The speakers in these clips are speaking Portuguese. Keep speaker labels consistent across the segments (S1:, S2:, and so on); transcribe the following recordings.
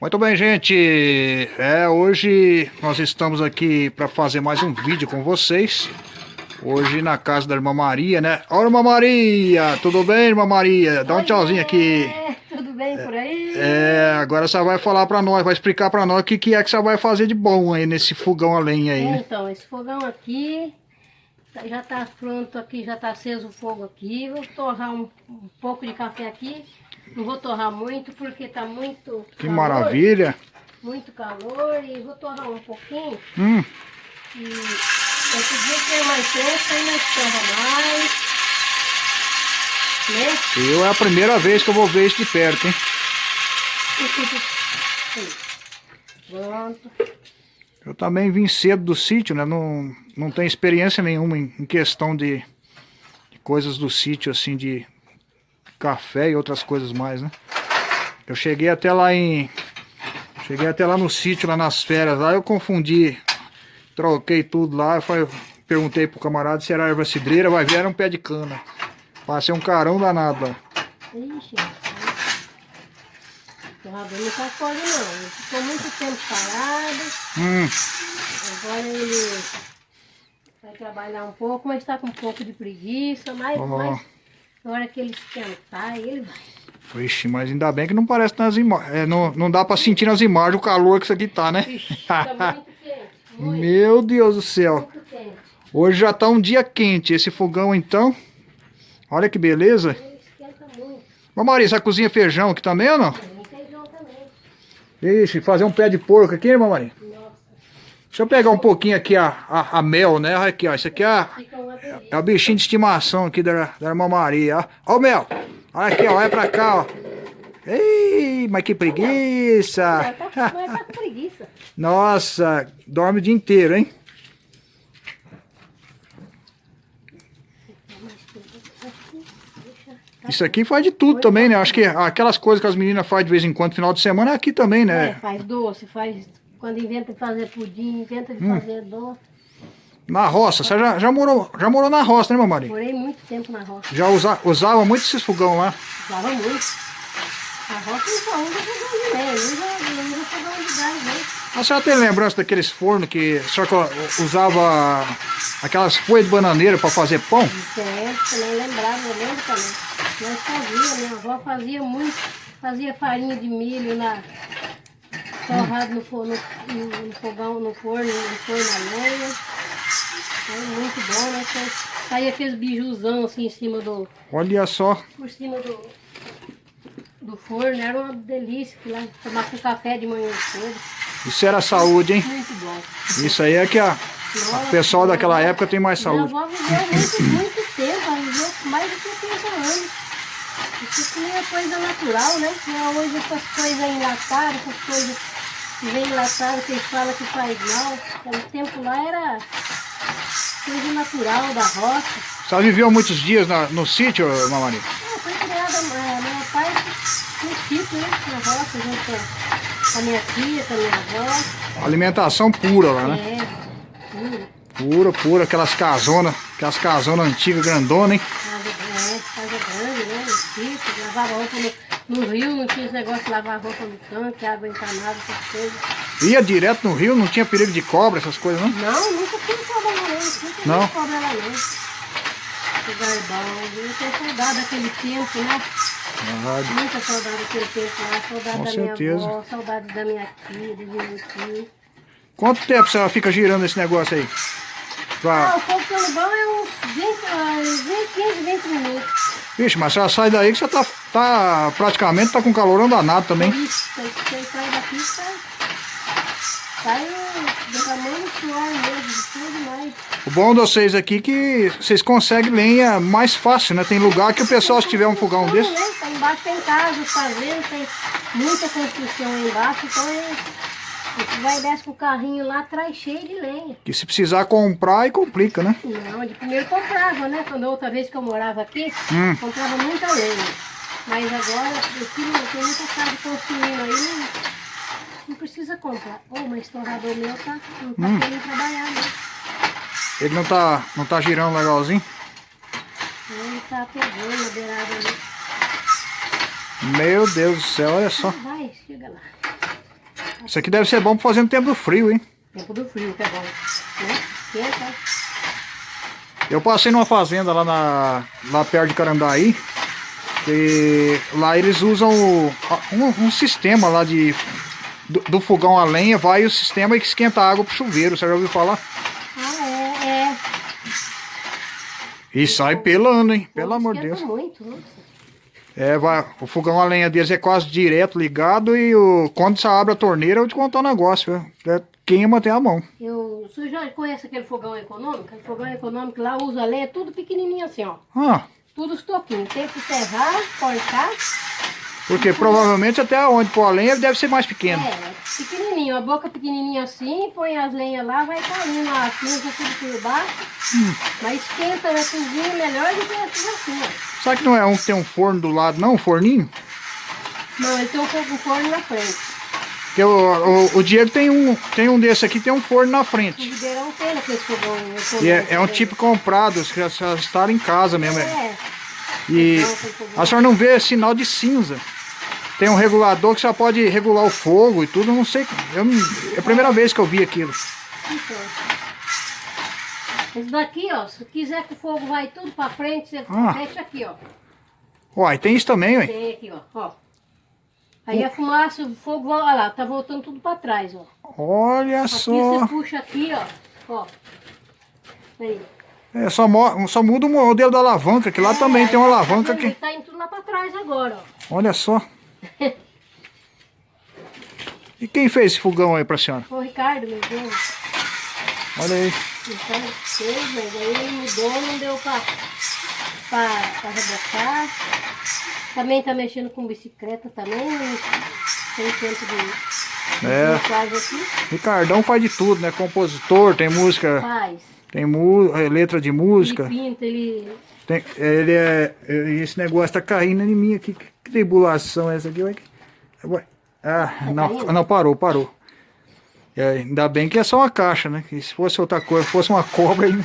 S1: Muito bem, gente. É, hoje nós estamos aqui para fazer mais um vídeo com vocês. Hoje na casa da irmã Maria, né? Olha, irmã Maria! Tudo bem, irmã Maria? Dá um tchauzinho aqui.
S2: É, tudo bem por aí?
S1: É, agora você vai falar para nós, vai explicar para nós o que, que é que você vai fazer de bom aí nesse fogão a lenha aí. né?
S2: Então, esse fogão aqui já tá pronto aqui, já tá aceso o fogo aqui. Vou torrar um, um pouco de café aqui. Não vou torrar muito porque tá muito
S1: Que
S2: calor,
S1: maravilha.
S2: Muito calor e vou torrar um pouquinho.
S1: Hum,
S2: E esse dia que é mais tempo, aí nós torra mais. Né?
S1: eu é a primeira vez que eu vou ver isso de perto, hein?
S2: Pronto.
S1: Eu também vim cedo do sítio, né? Não, não tenho experiência nenhuma em, em questão de, de coisas do sítio, assim, de café e outras coisas mais, né? Eu cheguei até lá em... Cheguei até lá no sítio, lá nas férias, lá eu confundi, troquei tudo lá, eu perguntei pro camarada se era erva cidreira, vai ver, era um pé de cana. Passei um carão danado lá.
S2: Ixi, o torrador não faz coisa não. Ele ficou muito tempo parado.
S1: Hum,
S2: Agora ele vai trabalhar um pouco, mas está com um pouco de preguiça. Mas,
S1: Ó.
S2: mas na hora que ele esquentar, ele vai.
S1: Vixe, mas ainda bem que não parece nas imagens. não, não dá pra sentir nas imagens o calor que isso aqui tá, né?
S2: Ixi, tá muito quente. Muito,
S1: Meu Deus do céu.
S2: muito quente.
S1: Hoje já tá um dia quente esse fogão então. Olha que beleza.
S2: Ele esquenta muito.
S1: Ô cozinha feijão aqui também ou não?
S2: Tem feijão também.
S1: Ixi, fazer um pé de porco aqui, irmã Maria. Deixa eu pegar um pouquinho aqui a, a, a mel, né? Olha aqui, ó. Isso aqui é, a- é o bichinho de estimação aqui da, da irmã Maria, ó. Ó o mel. Olha aqui, ó. Olha pra cá, ó. Ei, mas que preguiça.
S2: Tá, tá.
S1: Nossa, dorme o dia inteiro, hein? Isso aqui faz de tudo também, né? Acho que aquelas coisas que as meninas fazem de vez em quando, final de semana, é aqui também,
S2: É,
S1: né?
S2: faz doce, faz. Quando inventa de fazer pudim, inventa de
S1: Hum.
S2: fazer doce.
S1: Na roça. Você já, já, morou, já morou na roça, né, mamãe?
S2: Morei muito tempo na roça.
S1: Já usa, usava muito esses fogão lá.
S2: Usava muito. A roça não só usa fogão de lenha, usa, usa fogão de gás, né?
S1: A senhora tem lembrança daqueles fornos que a senhora usava aquelas folhas de bananeira para fazer pão?
S2: Certo, também lembrava, eu lembro também. Nós fazia, minha avó fazia muito, fazia farinha de milho na, torrado no, fo- no, no- fogão, no forno, no forno na lenha. Foi muito bom, né? Saía aqueles bijuzão assim em cima do,
S1: Olha só.
S2: por cima do, do forno, era uma delícia, que lá tomar com café de manhã cedo.
S1: Isso era saúde, hein?
S2: Muito bom.
S1: Isso aí é que a, o pessoal daquela época tem mais saúde.
S2: Minha avó viveu muito, muito tempo, ela viveu mais de 70 anos. Isso tinha coisa natural, né? Não, hoje essas coisas enlatadas, essas coisas enlatado, que eles falam que faz mal. Aquele tempo lá era coisa natural da roça.
S1: Senhora viveu muitos dias na- no sítio, mamãe?
S2: Ah, foi criada, eh, meu pai no sítio, né? Na roça, junto com- com a minha tia, com a minha avó.
S1: Alimentação pura lá, né?
S2: É, puro.
S1: Pura, pura, aquelas casonas, aquelas casonas antigas, grandonas, hein?
S2: É, casa grande, né? No sítio, lavava roupa no, no rio, não tinha esse negócio de lavar roupa no tanque, água encanada, essas coisas.
S1: Ia direto no rio, não tinha perigo de cobra, essas coisas, não?
S2: Não, nunca fui cobra lá, não. Nunca
S1: Não?
S2: cobra lá, não. Lugar bom, eu tenho saudade daquele tempo, né?
S1: Ah,
S2: Muita saudade daquele tempo lá, saudade
S1: Com
S2: da
S1: certeza.
S2: minha avó, saudade da minha tia, do meu tio.
S1: Quanto tempo a senhora fica girando esse negócio aí?
S2: Ah,
S1: Pra...
S2: o fogo pelo bom é uns 20, ah, 20, 15, 20 minutos.
S1: Vixe, mas senhora sai daí que você tá, tá praticamente tá com calorão danado também.
S2: Isso, você sai daqui, sai. Sai derramando suor mesmo, de tudo mais.
S1: O bom de vocês aqui é que vocês conseguem lenha mais fácil, né? Tem lugar que o pessoal, se tiver um fogão desse,
S2: né? Tá embaixo tem casa, fazenda, tem muita construção aí embaixo, então é. Vai e desce com o carrinho lá atrás cheio de lenha.
S1: que se precisar comprar, aí complica, né?
S2: Não, de primeiro comprava, né? Quando a outra vez que eu morava aqui,
S1: Hum.
S2: comprava muita lenha. Mas agora, eu tenho, tem muita casa construindo aí, não, não precisa comprar. Ô, mas o torrador meu tá, não tá
S1: Hum.
S2: querendo trabalhar, né?
S1: Ele não tá, não tá girando legalzinho.
S2: Ele tá pegando na beirada ali.
S1: Meu Deus do céu, olha só.
S2: Vai, chega lá.
S1: Isso aqui deve ser bom pra fazer no tempo do frio, hein?
S2: Tempo do frio que é bom. Né? Esquenta.
S1: Eu passei numa fazenda lá, na, lá perto de Carandaí. Que lá eles usam um, um sistema lá de. Do, do fogão a lenha, vai o sistema que esquenta a água pro chuveiro. Você já ouviu falar?
S2: Ah, é, é.
S1: E sai pelando, hein? Pelo amor de Deus.
S2: muito, nossa.
S1: É, vai, o fogão a lenha deles é quase direto ligado e o, quando você abre a torneira, eu vou te contar um negócio? É, queima até a mão.
S2: Eu, o senhor já conhece aquele fogão econômico? Aquele fogão econômico lá usa lenha tudo pequenininho assim, ó.
S1: Ah,
S2: Tudo estopinho. Tem que serrar, cortar.
S1: Porque provavelmente até onde pôr a lenha deve ser mais pequeno.
S2: É, pequenininho. A boca pequenininha assim, põe as lenhas lá, vai caindo a cinza tudo por baixo. Mas esquenta na cozinha melhor do que essas assim, ó.
S1: Sabe que não é um que tem um forno do lado, não? Um forninho?
S2: Não, ele tem um forno na frente.
S1: Porque o, o, o Diego tem um, tem um desse aqui, tem um forno na
S2: O
S1: frente.
S2: Ribeirão tem aquele fogão.
S1: E é, é um
S2: né?
S1: tipo comprado, já já instalam em casa mesmo. é.
S2: É,
S1: E a senhora não vê sinal de cinza. Tem um regulador que já pode regular o fogo e tudo, não sei. Eu é a primeira vez que eu vi aquilo.
S2: então. Esse daqui, ó, se quiser que o fogo vai tudo pra frente, você
S1: Ah.
S2: fecha aqui, ó.
S1: Uai, tem isso também, ué.
S2: Tem aqui, ó. ó. Aí a fumaça, o fogo, olha lá, tá voltando tudo pra trás, ó.
S1: Olha
S2: Aqui
S1: só.
S2: você puxa aqui, ó. Ó. Aí.
S1: É, só, só muda o modelo da alavanca, que lá também tem uma alavanca
S2: Ele
S1: que.
S2: tá indo tudo lá pra trás agora, ó.
S1: Olha só. E quem fez esse fogão aí pra senhora?
S2: Foi o Ricardo, meu Deus.
S1: Olha aí.
S2: Então, fez, mas aí ele mudou, não deu pra, pra, pra rebocar. Também tá mexendo com bicicleta também. Tem tempo de
S1: É,
S2: aqui.
S1: Ricardão faz de tudo, né? Compositor, tem música,
S2: Faz.
S1: tem mu- eh, letra de música.
S2: Ele pinta, ele.
S1: Tem, ele é. é, Esse negócio tá caindo em mim aqui. Que tribulação é essa aqui? Ué? Ah, não, não, parou, parou. É, ainda bem que é só uma caixa, né? Que se fosse outra coisa, fosse uma cobra aí.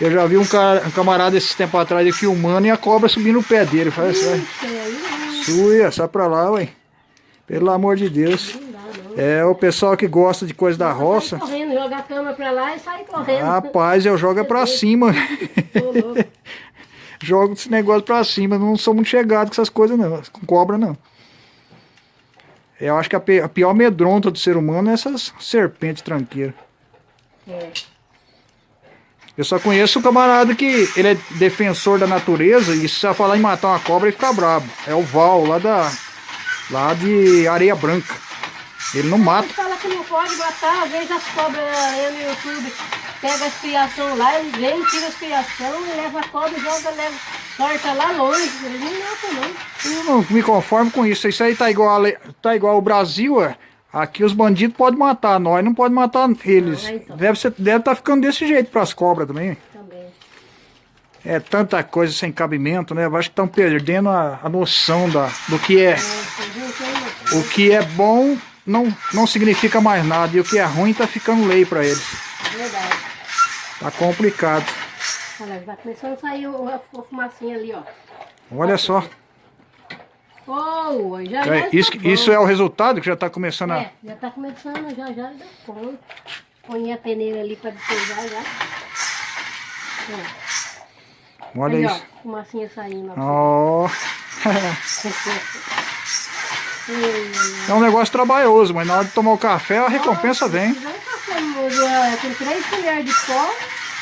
S1: Eu já vi um, cara, um camarada esses tempos atrás filmando e a cobra subindo no pé dele. Assim, "Ué,
S2: Ixi, aí não,
S1: suia, sai pra lá, ué. Pelo amor de Deus. É o pessoal que gosta de coisa da roça.
S2: correndo, joga a cama pra lá e sai correndo.
S1: Rapaz, eu jogo é pra cima. Jogo esse negócio pra cima. Não sou muito chegado com essas coisas, não. Com cobra, não. Eu acho que a, a pior medronta do ser humano é essas serpentes tranqueiras.
S2: É.
S1: Eu só conheço o camarada que ele é defensor da natureza e se você falar em matar uma cobra, ele fica brabo. É o Val, lá da. lá de Areia Branca. Ele não mata.
S2: Ele fala que não pode matar, às vezes as cobras aí no YouTube pega as criação lá, ele vem, tira as criação, leva a cobra e joga, leva, sorta lá longe. Ele não mata não.
S1: Eu não me conformo com isso. Isso aí tá igual, a tá igual o Brasil, é. Aqui os bandidos podem matar, nós não pode matar eles.
S2: Ah, então.
S1: Deve estar deve tá ficando desse jeito pras cobras também.
S2: Também.
S1: É tanta coisa sem cabimento, né? Eu acho que estão perdendo a, a noção da, do que é.
S2: É, aí,
S1: O que é bom não, não significa mais nada. E o que é ruim tá ficando lei pra eles.
S2: verdade.
S1: Tá complicado.
S2: Olha, vai começando a sair a, fumacinha ali, ó.
S1: Olha só.
S2: Oh, já, já
S1: É,
S2: está
S1: isso,
S2: bom.
S1: isso é o resultado que já tá começando a.
S2: É, já tá começando, já já dá conta. Põe a peneira ali pra despejar já. Ó,
S1: Olha
S2: aí,
S1: isso.
S2: ó, fumacinha saindo. ó.
S1: Ó. É um negócio trabalhoso, mas na hora de tomar o café a recompensa vem.
S2: É, com três colheres de pó,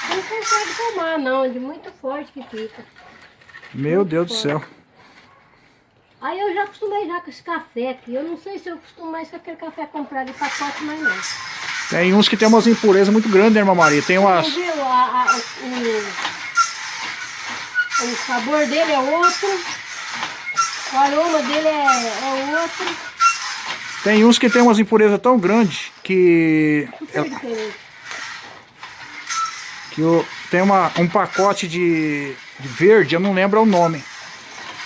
S2: não consegue tomar não, é de muito forte que fica.
S1: Meu Deus do céu.
S2: Aí eu já acostumei já com esse café aqui. Eu não sei se eu costumo mais com aquele café comprado de pacote, mas não.
S1: Tem uns que tem umas impurezas muito grandes, né, irmã Maria? Tem umas.
S2: Entendeu? A- a- o, o sabor dele é outro, o aroma dele é, é outro,
S1: Tem uns que tem umas impurezas tão grandes que.
S2: diferente.
S1: que o- tem uma, um pacote de, de verde, eu não lembro o nome.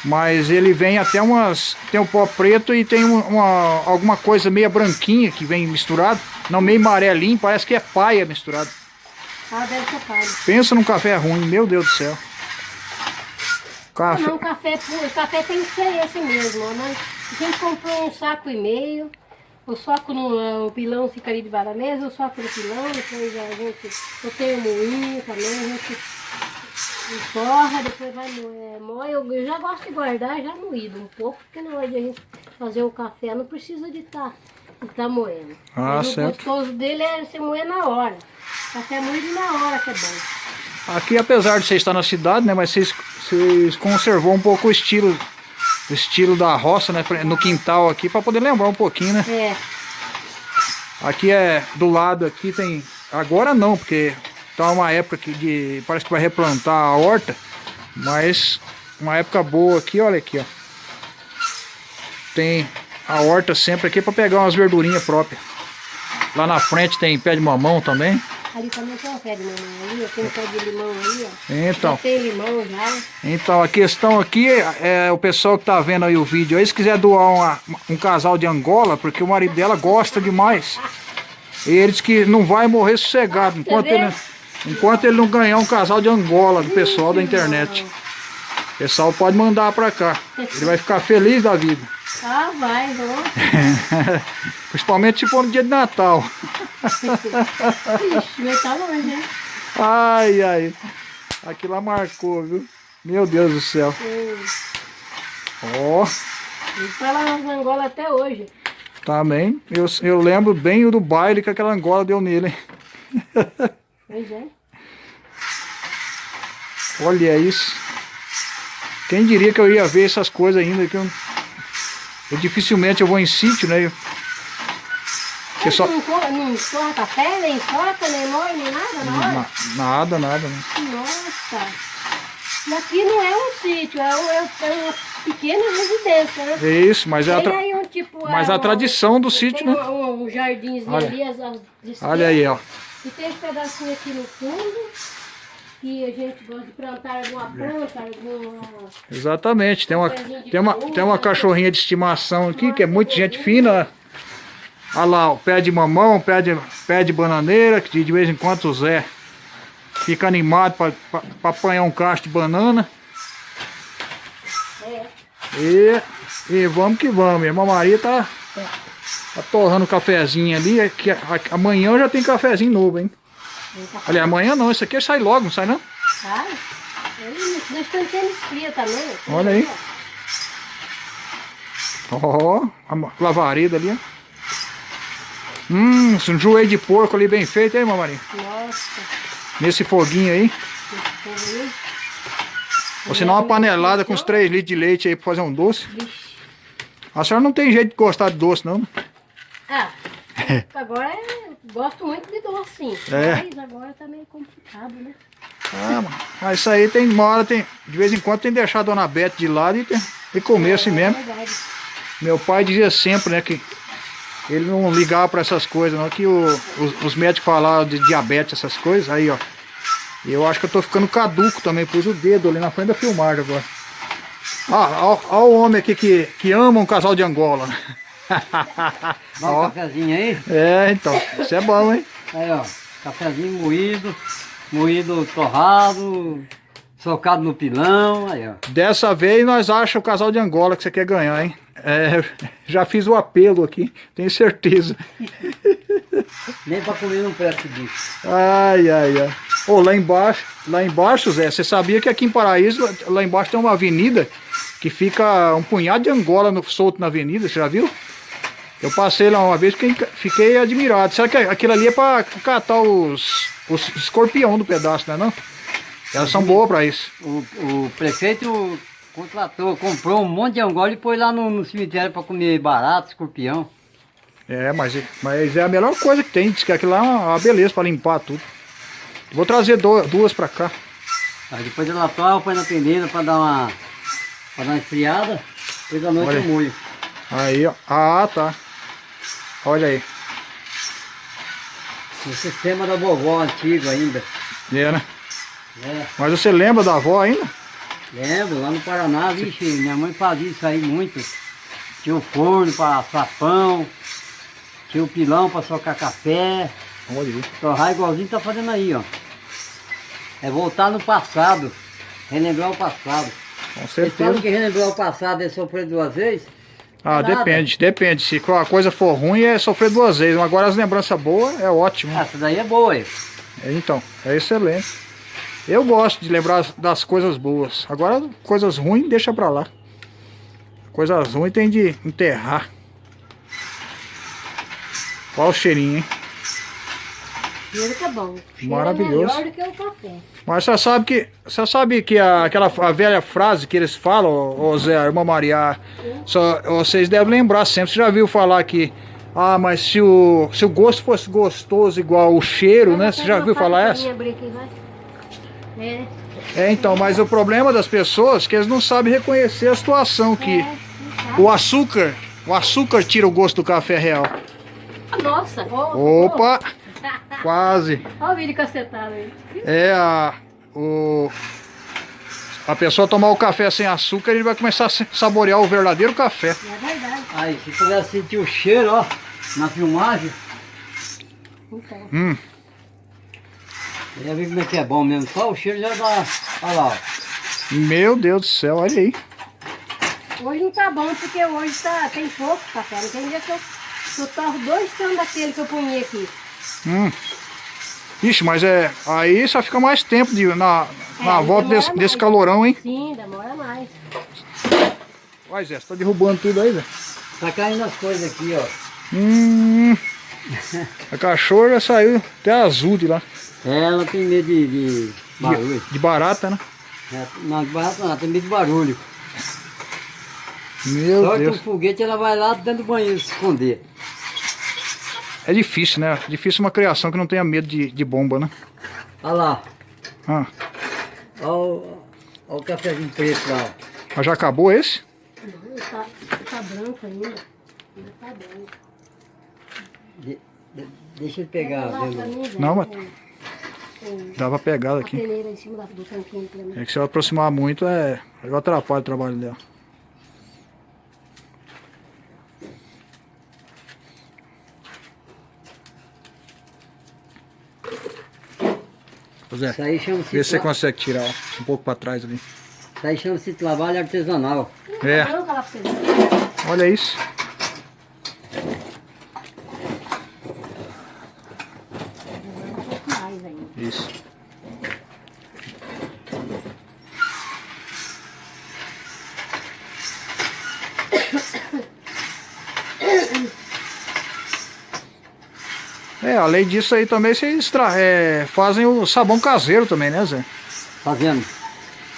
S1: Mas ele vem até umas. Tem o pó preto e tem um- uma, alguma coisa meia branquinha que vem misturado. Não, meio amarelinho, parece que é paia misturado.
S2: Ah, deve ser palha.
S1: Pensa num café ruim, meu Deus do céu.
S2: Ah,
S1: Café.
S2: não, café puro, café tem que ser esse mesmo, mas A gente comprou um saco e meio. O saco no o pilão fica ali debaixo da mesa, o saco no pilão, depois a gente. Eu tenho moinho também, a gente torra, depois vai é, moer. Eu, eu já gosto de guardar já moído um pouco, porque na hora de a gente fazer o café não precisa de estar tá, tá moendo.
S1: Ah,
S2: o gostoso dele é você moer na hora. Café moído na hora que é bom.
S1: Aqui, apesar de você estar na cidade, né, mas vocês, vocês conservou um pouco o estilo, o estilo da roça, né, no quintal aqui, para poder lembrar um pouquinho, né?
S2: É.
S1: Aqui é, do lado aqui tem, agora não, porque tá uma época que de, parece que vai replantar a horta, mas uma época boa aqui, olha aqui, ó. Tem a horta sempre aqui para pegar umas verdurinhas próprias. Lá na frente tem pé de mamão também.
S2: Ali também tem um pé de mamão ali, tem um pé de limão ali, ó.
S1: Então.
S2: Já tem limão já.
S1: Então, a questão aqui é o pessoal que tá vendo aí o vídeo aí, se quiser doar uma, um casal de Angola, porque o marido dela gosta demais. E ele diz que não vai morrer sossegado enquanto ele, enquanto ele não ganhar um casal de Angola do pessoal da internet. O pessoal pode mandar pra cá. Ele vai ficar feliz da vida.
S2: Ah, vai, vamos.
S1: Principalmente se for no dia de Natal.
S2: Longe, hein?
S1: Ai, ai. Aqui lá marcou, viu? Meu Deus do céu. Ó.
S2: Ele tá lá nas Angola até hoje.
S1: Também. Eu, eu lembro bem do baile que aquela Angola deu nele. hein?
S2: Pois é.
S1: Olha isso. Quem diria que eu ia ver essas coisas ainda? Que eu, eu dificilmente eu vou em sítio, né? Eu, que
S2: Mas
S1: só,
S2: Não, não torra café, nem soca, nem moe, nem nada na hora?
S1: na- nada, nada. né?
S2: Nossa. E aqui não é um sítio, é, um- é é uma pequena residência, né?
S1: É isso, mas é a, tra-
S2: um tipo...
S1: mas
S2: é
S1: a
S2: uma-
S1: tradição do sítio, né?
S2: Um, um jardinzinho
S1: Olha.
S2: ali, as, as
S1: Olha aí, ó.
S2: E tem esse pedacinho aqui no fundo, que a gente gosta de plantar alguma planta, alguma...
S1: Exatamente. Tem uma, tem uma, tem uma cachorrinha de estimação aqui, que é muito gente fina. Olha lá, o pé de mamão, pé de, pé de bananeira, que de vez em quando o Zé fica animado para apanhar um cacho de banana.
S2: É,
S1: E, e vamos que vamos. Irmã Maria tá, tá, torrando o cafezinho ali. é Que a- a- amanhã já tem cafezinho novo, hein? Olha, amanhã não, isso aqui sai logo, não sai não?
S2: Sai. Ele- estamos tendo fria também.
S1: Olha aí. Ó, a ma- lavareda ali, ó. Hum, um joelho de porco ali bem feito, hein, mamãe?
S2: Nossa,
S1: Nesse foguinho aí. Ou senão uma panelada com uns 3 litros de leite aí pra fazer um doce.
S2: Vixe.
S1: A senhora não tem jeito de gostar de doce, não?
S2: Ah, agora é, gosto muito de doce, sim.
S1: É.
S2: Mas agora tá meio complicado, né?
S1: Ah, mano. Mas isso aí tem uma hora, tem, de vez em quando tem que deixar a dona Bete de lado e, tem- e comer assim
S2: É
S1: mesmo.
S2: verdade.
S1: Meu pai dizia sempre, né, que ele não ligava pra essas coisas, não, que o- os, os médicos falavam de diabetes, essas coisas, aí ó. Eu acho que eu tô ficando caduco também, pus o dedo ali na frente da filmagem agora. Ah, ó, o homem aqui que, que ama um casal de Angola.
S3: Dá um cafezinho aí.
S1: É, então, isso é bom, hein?
S3: Aí, ó. Cafezinho moído, moído torrado, socado no pilão. Aí, ó.
S1: Dessa vez nós achamos o casal de Angola que você quer ganhar, hein? É, já fiz o apelo aqui, tenho certeza.
S3: Nem pra comer não presta disso.
S1: Ai, ai, ai. Ô, lá embaixo, lá embaixo, Zé, você sabia que aqui em Paraíso, lá embaixo tem uma avenida que fica um punhado de Angola no, solto na avenida, você já viu? Eu passei lá uma vez e fiquei, fiquei admirado. Será que aquilo ali é pra catar os, os escorpião do pedaço, né não? Elas são boas pra isso.
S3: O, o prefeito contratou, comprou um monte de angola e pôs lá no, no cemitério pra comer barato, escorpião.
S1: É, mas, mas é a melhor coisa que tem. Diz que aquilo lá é uma beleza pra limpar tudo. Vou trazer do- duas pra cá.
S3: Aí depois ela toma, põe na peneira pra dar uma, pra dar uma esfriada. Depois da noite
S1: Olha.
S3: eu molho.
S1: Aí, ó. Ah, tá. Olha aí.
S3: No sistema da vovó antigo ainda.
S1: É, né?
S3: É,
S1: Mas você lembra da avó ainda?
S3: lembro, lá no Paraná, vixe, minha mãe fazia isso aí muito. Tinha o forno para assar pão, tinha o pilão para socar café,
S1: Olha
S3: torrar igualzinho tá fazendo aí, ó. É voltar no passado, relembrar o passado.
S1: Com
S3: Vocês falam
S1: certeza.
S3: que relembrar o passado é sofrer duas vezes,
S1: Ah,
S3: Nada.
S1: depende, depende. Se a coisa for ruim, é sofrer duas vezes. Agora as lembranças boas é ótimo.
S3: Essa daí é boa, hein?
S1: É, Então, é excelente. Eu gosto de lembrar das coisas boas. Agora, coisas ruins, deixa pra lá. Coisas ruins tem de enterrar. Olha o cheirinho, hein?
S2: Cheiro que é bom. Cheiro
S1: Maravilhoso.
S2: É melhor do que o café.
S1: Mas você sabe que, você sabe que a, aquela a velha frase que eles falam, ô Zé, irmã Maria, só, vocês devem lembrar sempre. Você já viu falar que, ah, mas se o, se o gosto fosse gostoso igual o cheiro, né? Você já viu falar essa?
S2: Aqui, vai. É.
S1: É, então, mas o problema das pessoas é que eles não sabem reconhecer a situação que
S2: É,
S1: o açúcar, o açúcar tira o gosto do café real.
S2: Nossa. ó,
S1: Opa, quase.
S2: Olha o vídeo cacetado aí.
S1: É a o a pessoa tomar o café sem açúcar, ele vai começar a saborear o verdadeiro café.
S2: É verdade.
S3: Aí, se puder sentir o cheiro, ó, na filmagem,
S2: Então.
S1: Hum,
S3: já viu como é que é bom mesmo. Só o cheiro já dá. Olha lá, ó.
S1: meu Deus do céu, olha aí.
S2: Hoje não tá bom porque hoje tá, tem pouco café. Não tem dia que eu, que eu torro dois canos daquele que eu ponhi aqui.
S1: Hum. Ixi, mas é aí só fica mais tempo de, na, na
S2: É,
S1: volta
S2: demora
S1: desse, desse calorão, hein?
S2: Sim, demora mais.
S1: Olha, Zé, você tá derrubando tudo aí, Zé.
S3: Tá caindo as coisas aqui, ó.
S1: Hum, a cachorra já saiu até azul de lá.
S3: Ela tem medo de, de barulho.
S1: De, de barata, né?
S3: É, Não, de barato não, ela tem medo de barulho.
S1: Meu
S3: Só que
S1: Deus.
S3: um foguete ela vai lá dentro do banheiro se esconder.
S1: É difícil, né? Difícil uma criação que não tenha medo de, de bomba, né?
S3: Olha lá,
S1: Ah,
S3: olha o, olha o cafezinho preto lá.
S1: mas já acabou esse?
S2: Não, tá, tá branco ainda. Ainda tá branco.
S3: De- de- deixa ele pegar.
S2: Zé,
S1: Não, mas-
S2: o-
S1: Dá pra pegar
S2: A
S1: daqui.
S2: peneira em cima da- do tanquinho pra mim.
S1: É que se eu aproximar muito, é. Eu atrapalho o trabalho dela. Zé,
S3: Isso aí
S1: vê se você
S3: tra-
S1: consegue tirar ó, um pouco pra trás ali.
S3: isso aí chama-se trabalho artesanal.
S1: É, olha isso.
S2: Um pouco mais ainda.
S1: Isso. É, além disso aí também vocês é, fazem o sabão caseiro também, né, Zé?
S3: Fazendo.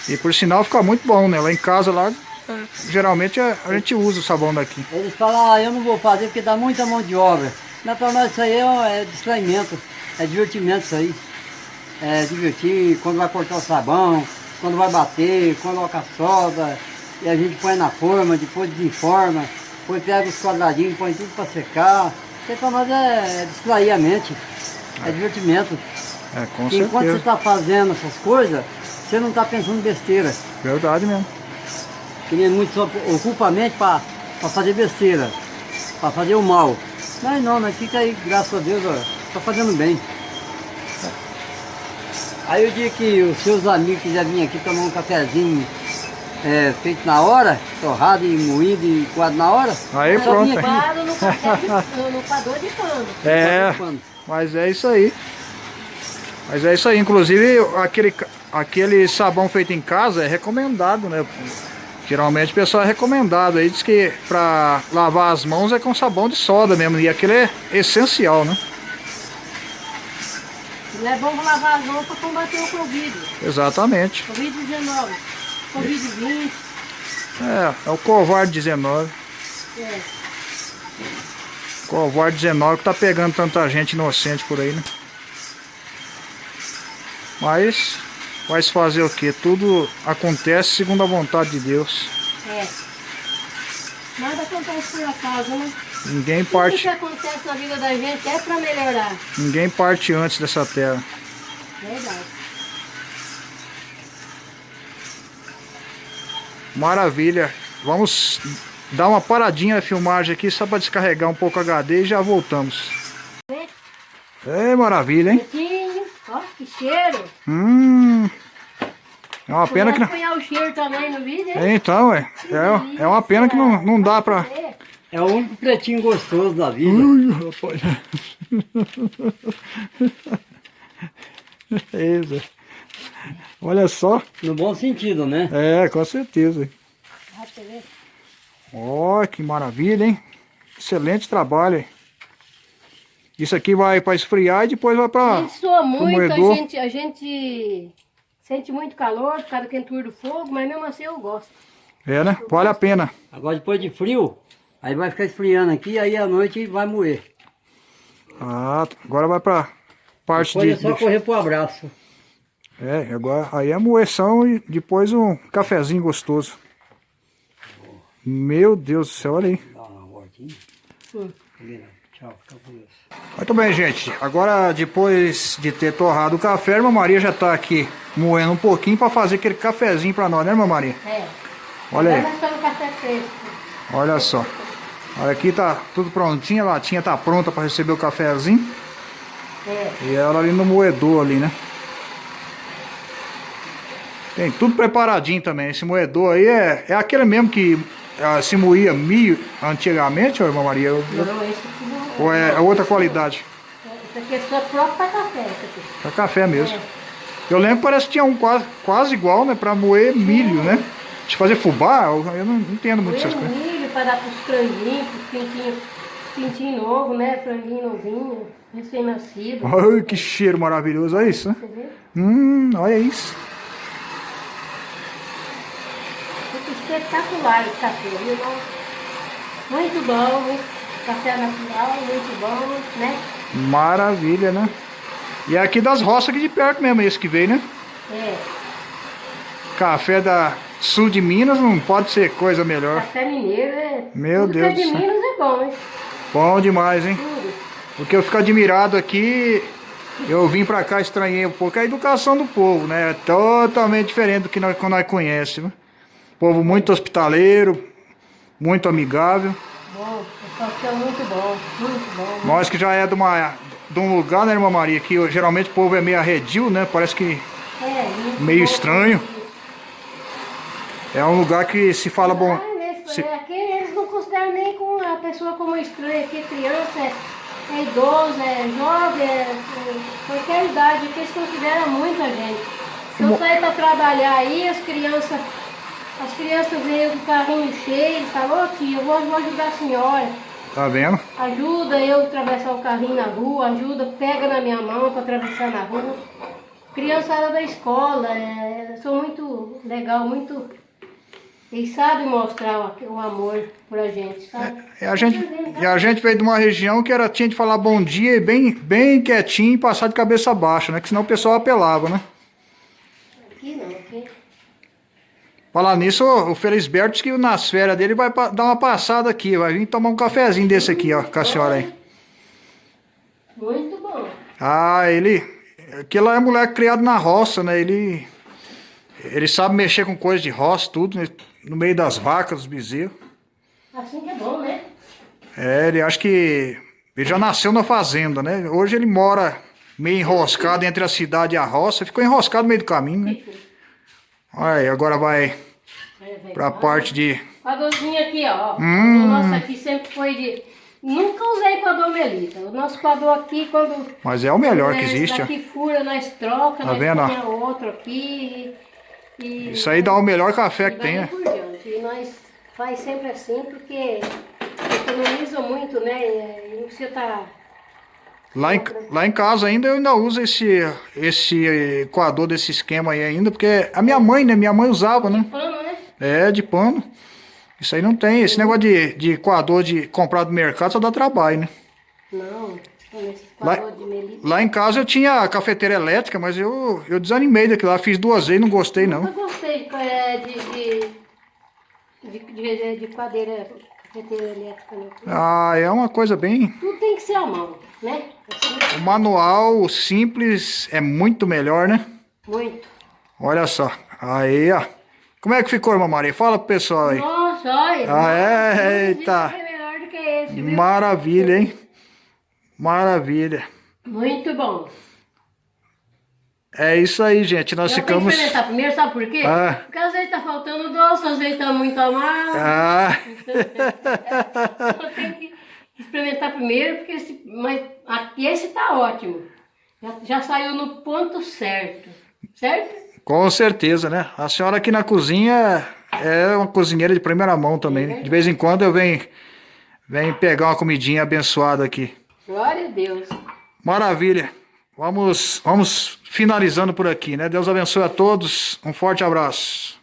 S1: E por sinal fica muito bom, né? Lá em casa, lá, é, geralmente a, a gente usa o sabão daqui.
S3: Eles falam, ah, eu não vou fazer porque dá muita mão de obra. Mas para nós isso aí é, é distraimento, é divertimento isso aí. É divertir quando vai cortar o sabão, quando vai bater, coloca a soda, e a gente põe na forma, depois desenforma, depois pega os quadradinhos, põe tudo para secar. Para nós é, é distrair a mente, é divertimento.
S1: É, com
S3: Enquanto você
S1: certeza.
S3: está fazendo essas coisas, você não está pensando besteira.
S1: Verdade mesmo.
S3: Que nem muitos só ocupa a mente para fazer besteira, para fazer o mal. Mas não, nós fica aí, graças a Deus, ó, tá fazendo bem. Aí o dia que os seus amigos quiserem vir aqui tomar um cafezinho é, feito na hora, torrado e moído e coado na hora,
S1: Aí
S3: só
S1: pronto.
S2: Paro no no, coador de pano.
S1: É, mas é isso aí. Mas é isso aí. Inclusive, aquele, aquele sabão feito em casa é recomendado, né? Geralmente o pessoal é recomendado. Aí diz que pra lavar as mãos é com sabão de soda mesmo. E aquele é essencial, né?
S2: Não é bom lavar as mãos para combater o Covid.
S1: Exatamente.
S2: Covid-19. Covid-20.
S1: É, é o covarde 19.
S2: É.
S1: Covarde 19 que tá pegando tanta gente inocente por aí, né? Mas vai se fazer o que? Tudo acontece segundo a vontade de Deus.
S2: É. Nada acontece por acaso, né?
S1: Ninguém
S2: Tudo que
S1: parte,
S2: acontece na vida da gente é para melhorar.
S1: ninguém parte antes dessa terra.
S2: Verdade.
S1: Maravilha. Vamos dar uma paradinha na filmagem aqui só para descarregar um pouco o HD e já voltamos.
S2: Né?
S1: É maravilha, hein?
S2: Ó, que cheiro.
S1: Hum. É uma pena que não...
S2: o cheiro também no vídeo, hein?
S1: É, Então, é, é, é uma pena que não, não dá pra...
S2: É.
S3: É o único pretinho gostoso da vida.
S1: Ui, rapaz. É, Zé. Olha só.
S3: No bom sentido, né?
S1: É, com certeza. Ó, que maravilha, hein? Excelente trabalho, hein? Isso aqui vai para esfriar e depois vai
S2: A
S1: para
S2: gente soa muito, a gente, a gente sente muito calor por causa da quentura do fogo, mas mesmo assim eu gosto.
S1: É, né? Vale a pena.
S3: Agora depois de frio, aí vai ficar esfriando aqui, aí à noite vai moer.
S1: Ah, agora vai para parte
S3: Depois
S1: de,
S3: é só
S1: de-
S3: correr pro abraço.
S1: É, agora aí é moeção e depois um cafezinho gostoso. Meu Deus do céu, olha aí.
S3: Dá uma voltinha. Tchau, fica com Deus.
S1: Muito bem, gente. Agora, depois de ter torrado o café, a irmã Maria já tá aqui moendo um pouquinho para fazer aquele cafezinho para nós, né, irmã Maria?
S2: É.
S1: Olha aí. Olha só. Olha aqui tá tudo prontinho, a latinha tá pronta para receber o cafezinho.
S2: É.
S1: E ela ali no moedor ali, né? Tem tudo preparadinho também. Esse moedor aí é, é aquele mesmo que ah, se moía milho antigamente, irmã Maria? Eu- eu-
S2: Não, esse aqui não
S1: Ou é, é outra qualidade?
S2: Isso aqui é só próprio para café.
S1: É café mesmo. Eu lembro que parece que tinha um quase, quase igual, né? Pra moer milho, né? De fazer fubá, eu eu não entendo muito essas coisas.
S2: milho para dar para os franguinhos, para os pintinhos, pintinho novo, né? Franguinho novinho, recém-nascido.
S1: Ai, que cheiro maravilhoso, olha isso, né? Hum, olha isso.
S2: Fica espetacular esse café, viu? Muito bom, café natural, muito bom, né?
S1: Maravilha, né? E é aqui das roças aqui de perto mesmo, esse que veio, né?
S2: É,
S1: Café da sul de Minas não pode ser coisa melhor.
S2: café mineiro é.
S1: Meu
S2: tudo que
S1: Deus
S2: é de
S1: do céu.
S2: Minas é bom, hein?
S1: Bom demais, hein?
S2: Tudo.
S1: O que eu fico admirado aqui, eu vim pra cá, estranhei um pouco a educação do povo, né? É totalmente diferente do que nós, que nós conhecemos. Povo muito hospitaleiro, muito amigável.
S2: Bom, é muito bom, muito bom.
S1: Nós que já é de, uma, de um lugar, né, irmã Maria, que geralmente o povo é meio arredio, né? Parece que
S2: É, muito
S1: Meio estranho. é um lugar que se fala bom.
S2: Ah, nesse-
S1: se-
S2: Aqui eles não consideram nem com a pessoa como estranha, aqui é criança, é, é idoso, é jovem, é, é qualquer idade, que eles consideram muita gente. Se eu sair para trabalhar aí, as crianças, as crianças veem com o carrinho cheio, ô tia, eu vou, vou ajudar a senhora.
S1: Tá vendo?
S2: Ajuda eu a atravessar o carrinho na rua, ajuda, pega na minha mão para atravessar na rua. Criançada da escola, é, sou muito legal, muito. Eles sabem mostrar o, o amor pra gente, sabe?
S1: E a gente, e a gente veio de uma região que era, tinha de falar bom dia e bem, bem quietinho e passar de cabeça baixa, né? Que senão o pessoal apelava, né?
S2: Aqui não, aqui.
S1: Falar nisso, o Felisberto que nas férias dele vai dar uma passada aqui, vai vir tomar um cafezinho desse aqui, ó, com a senhora aí.
S2: Muito bom.
S1: Ah, ele. Aquele lá é moleque criado na roça, né? Ele. Ele sabe mexer com coisa de roça, tudo, né? no meio das vacas, dos bezerros.
S2: Assim que é bom, né?
S1: É, ele acho que. Ele já nasceu na fazenda, né? Hoje ele mora meio enroscado entre a cidade e a roça, ficou enroscado no meio do caminho, né? Olha aí, agora vai
S2: É,
S1: pra parte de.
S2: Coadorzinho aqui, ó.
S1: Hum.
S2: O nosso aqui sempre foi de. Nunca usei coador melita. O nosso coador aqui, quando.
S1: Mas é o melhor que
S2: né,
S1: existe,
S2: daqui fura, nós troca,
S1: Tá
S2: nós
S1: vendo,
S2: outro aqui. E,
S1: Isso aí dá o melhor café que tem, né?
S2: E nós faz sempre assim, porque economiza muito, né? E não precisa estar.
S1: Lá em, lá em casa ainda eu ainda uso esse, esse coador desse esquema aí ainda, porque a minha mãe, né? Minha mãe usava, né?
S2: Pano, né?
S1: É, de pano. Isso aí não tem. Esse negócio de, de coador de comprar do mercado só dá trabalho, né?
S2: Não,
S1: Lá-
S2: de.
S1: Lá em casa eu tinha a cafeteira elétrica, mas eu, eu desanimei daquilo lá. Fiz duas vezes, não gostei não.
S2: Eu gostei de, é, de, de, de, de, de cadeira, cafeteira elétrica. Né?
S1: Ah, é uma coisa bem...
S2: Tudo tem que ser à mão, né? Assim,
S1: O manual simples é muito melhor, né?
S2: muito.
S1: Olha só. Aí, ó. Como é que ficou, irmã Maria? Fala pro pessoal aí.
S2: Nossa, olha.
S1: Ah, é? Eita.
S2: É melhor do que esse, viu?
S1: Maravilha, hein? Maravilha.
S2: Muito bom.
S1: É isso aí, gente. Nós
S2: Eu tenho
S1: ficamos.
S2: que experimentar primeiro, sabe por quê?
S1: Ah.
S2: Porque às vezes tá faltando doce, às vezes tá muito amargo.
S1: Ah,
S2: Eu tenho que experimentar primeiro, porque esse, mas aqui esse tá ótimo. Já, já saiu no ponto certo. Certo?
S1: com certeza, né? A senhora aqui na cozinha é uma cozinheira de primeira mão também. né? De vez em quando eu venho, venho pegar uma comidinha abençoada aqui.
S2: Glória a Deus.
S1: Maravilha. Vamos, vamos finalizando por aqui, né? Deus abençoe a todos. Um forte abraço.